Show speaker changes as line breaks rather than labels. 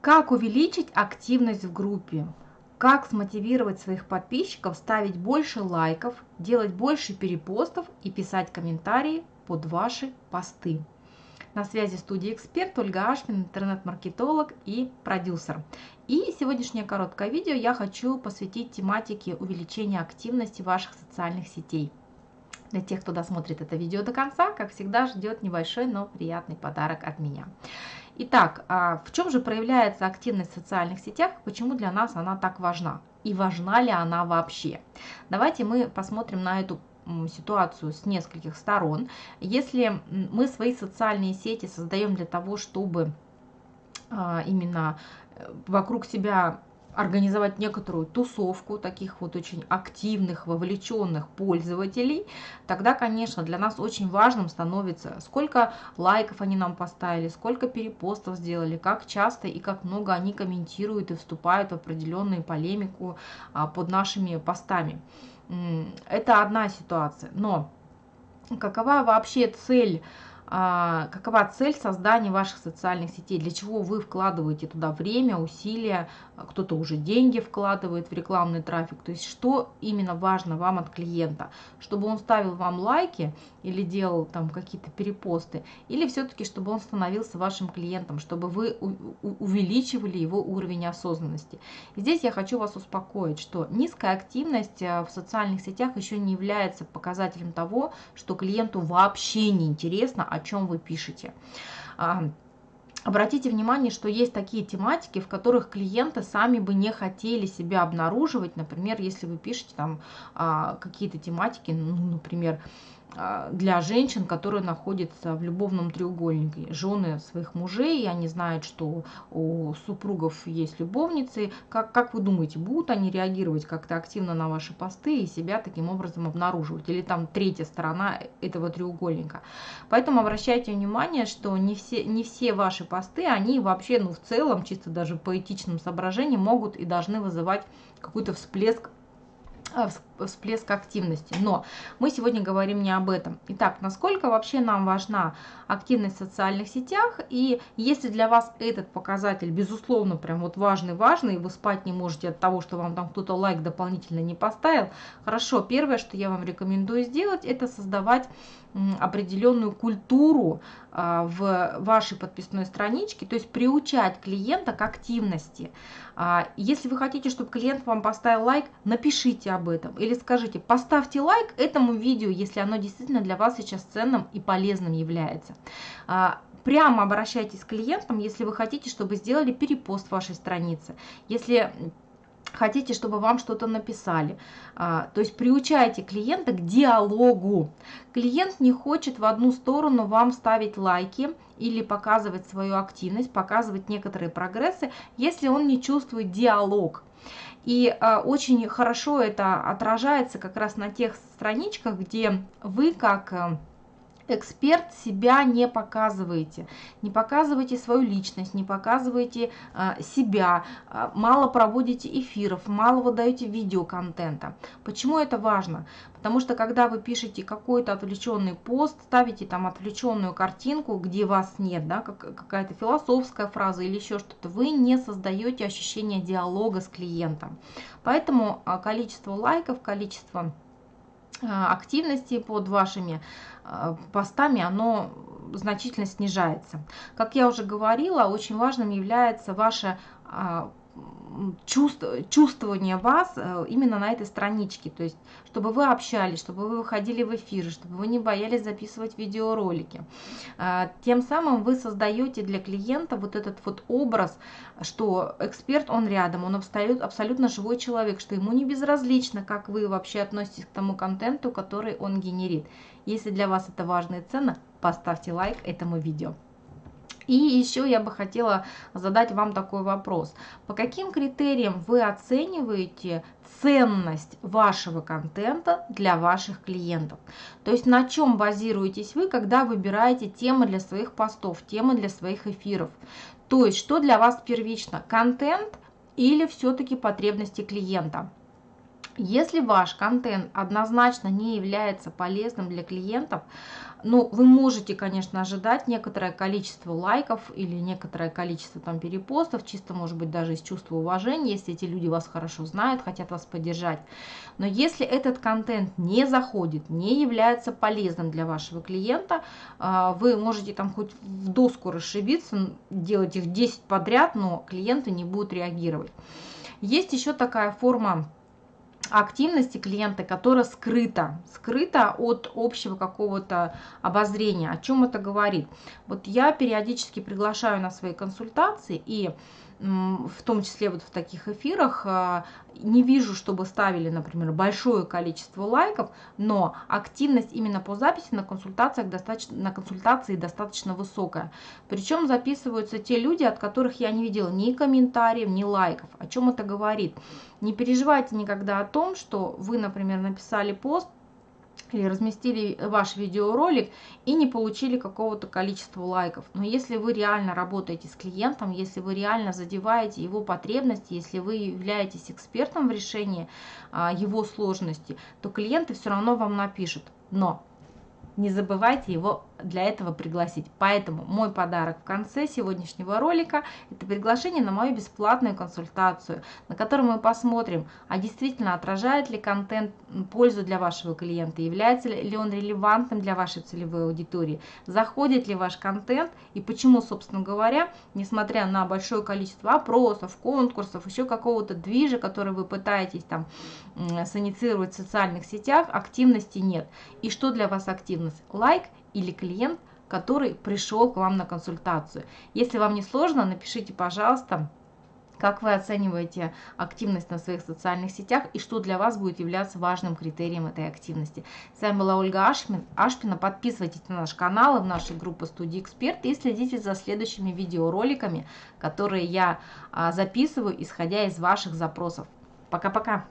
Как увеличить активность в группе? Как смотивировать своих подписчиков ставить больше лайков, делать больше перепостов и писать комментарии под ваши посты? На связи студия «Эксперт» Ольга Ашмин, интернет-маркетолог и продюсер. И сегодняшнее короткое видео я хочу посвятить тематике увеличения активности ваших социальных сетей. Для тех, кто досмотрит это видео до конца, как всегда, ждет небольшой, но приятный подарок от меня. Итак, а в чем же проявляется активность в социальных сетях, почему для нас она так важна и важна ли она вообще? Давайте мы посмотрим на эту ситуацию с нескольких сторон. Если мы свои социальные сети создаем для того, чтобы а, именно э, вокруг себя организовать некоторую тусовку таких вот очень активных, вовлеченных пользователей, тогда, конечно, для нас очень важным становится, сколько лайков они нам поставили, сколько перепостов сделали, как часто и как много они комментируют и вступают в определенную полемику а, под нашими постами. Это одна ситуация. Но какова вообще цель какова цель создания ваших социальных сетей, для чего вы вкладываете туда время, усилия, а, кто-то уже деньги вкладывает в рекламный трафик, то есть что именно важно вам от клиента, чтобы он ставил вам лайки или делал там какие-то перепосты, или все-таки чтобы он становился вашим клиентом, чтобы вы увеличивали его уровень осознанности. И здесь я хочу вас успокоить, что низкая активность а, в социальных сетях еще не является показателем того, что клиенту вообще не интересно, о чем вы пишете. Обратите внимание, что есть такие тематики, в которых клиенты сами бы не хотели себя обнаруживать. Например, если вы пишете там а, какие-то тематики, ну, например, а, для женщин, которые находятся в любовном треугольнике. Жены своих мужей, они знают, что у супругов есть любовницы. Как, как вы думаете, будут они реагировать как-то активно на ваши посты и себя таким образом обнаруживать? Или там третья сторона этого треугольника? Поэтому обращайте внимание, что не все, не все ваши посты, они вообще, ну в целом, чисто даже по этичным соображениям, могут и должны вызывать какой-то всплеск а, всплеск активности. Но мы сегодня говорим не об этом. Итак, насколько вообще нам важна активность в социальных сетях? И если для вас этот показатель, безусловно, прям вот важный-важный, вы спать не можете от того, что вам там кто-то лайк дополнительно не поставил, хорошо, первое, что я вам рекомендую сделать, это создавать определенную культуру а, в вашей подписной страничке, то есть приучать клиента к активности. А, если вы хотите, чтобы клиент вам поставил лайк, напишите об этом или скажите, поставьте лайк этому видео, если оно действительно для вас сейчас ценным и полезным является. А, прямо обращайтесь к клиентам, если вы хотите, чтобы сделали перепост вашей страницы. Если хотите, чтобы вам что-то написали. А, то есть приучайте клиента к диалогу. Клиент не хочет в одну сторону вам ставить лайки или показывать свою активность, показывать некоторые прогрессы, если он не чувствует диалог. И а, очень хорошо это отражается как раз на тех страничках, где вы как а, эксперт себя не показываете, не показываете свою личность, не показываете а, себя, а, мало проводите эфиров, мало выдаете видеоконтента. Почему это важно? Потому что когда вы пишете какой-то отвлеченный пост, ставите там отвлеченную картинку, где вас нет, да, как, какая-то философская фраза или еще что-то, вы не создаете ощущение диалога с клиентом. Поэтому а, количество лайков, количество активности под вашими а, постами, оно значительно снижается. Как я уже говорила, очень важным является ваше чувство, чувствование вас э, именно на этой страничке, то есть чтобы вы общались, чтобы вы выходили в эфир, чтобы вы не боялись записывать видеоролики. А, тем самым вы создаете для клиента вот этот вот образ, что эксперт, он рядом, он абсолютно, абсолютно живой человек, что ему не безразлично, как вы вообще относитесь к тому контенту, который он генерит. Если для вас это важно и ценно, поставьте лайк этому видео. И еще я бы хотела задать вам такой вопрос. По каким критериям вы оцениваете ценность вашего контента для ваших клиентов? То есть на чем базируетесь вы, когда выбираете темы для своих постов, темы для своих эфиров? То есть что для вас первично, контент или все-таки потребности клиента? Если ваш контент однозначно не является полезным для клиентов, ну, вы можете, конечно, ожидать некоторое количество лайков или некоторое количество там перепостов, чисто, может быть, даже из чувства уважения, если эти люди вас хорошо знают, хотят вас поддержать. Но если этот контент не заходит, не является полезным для вашего клиента, а, вы можете там хоть в доску расшибиться, делать их 10 подряд, но клиенты не будут реагировать. Есть еще такая форма активности клиента, которая скрыта, скрыта от общего какого-то обозрения. О чем это говорит? Вот я периодически приглашаю на свои консультации и в том числе вот в таких эфирах, а, не вижу, чтобы ставили, например, большое количество лайков, но активность именно по записи на консультациях достаточно, на консультации достаточно высокая. Причем записываются те люди, от которых я не видела ни комментариев, ни лайков. О чем это говорит? Не переживайте никогда о том, что вы, например, написали пост, или разместили ваш видеоролик и не получили какого-то количества лайков. Но если вы реально работаете с клиентом, если вы реально задеваете его потребности, если вы являетесь экспертом в решении а, его сложности, то клиенты все равно вам напишут. Но не забывайте его для этого пригласить. Поэтому мой подарок в конце сегодняшнего ролика – это приглашение на мою бесплатную консультацию, на которой мы посмотрим, а действительно отражает ли контент пользу для вашего клиента, является ли он релевантным для вашей целевой аудитории, заходит ли ваш контент и почему, собственно говоря, несмотря на большое количество опросов, конкурсов, еще какого-то движа, который вы пытаетесь там саницировать в социальных сетях, активности нет. И что для вас активность? Лайк – или клиент, который пришел к вам на консультацию. Если вам не сложно, напишите, пожалуйста, как вы оцениваете активность на своих социальных сетях и что для вас будет являться важным критерием этой активности. С вами была Ольга Ашпин, Ашпина. Подписывайтесь на наш канал и в нашу группу Студии Эксперт и следите за следующими видеороликами, которые я а, записываю, исходя из ваших запросов. Пока-пока!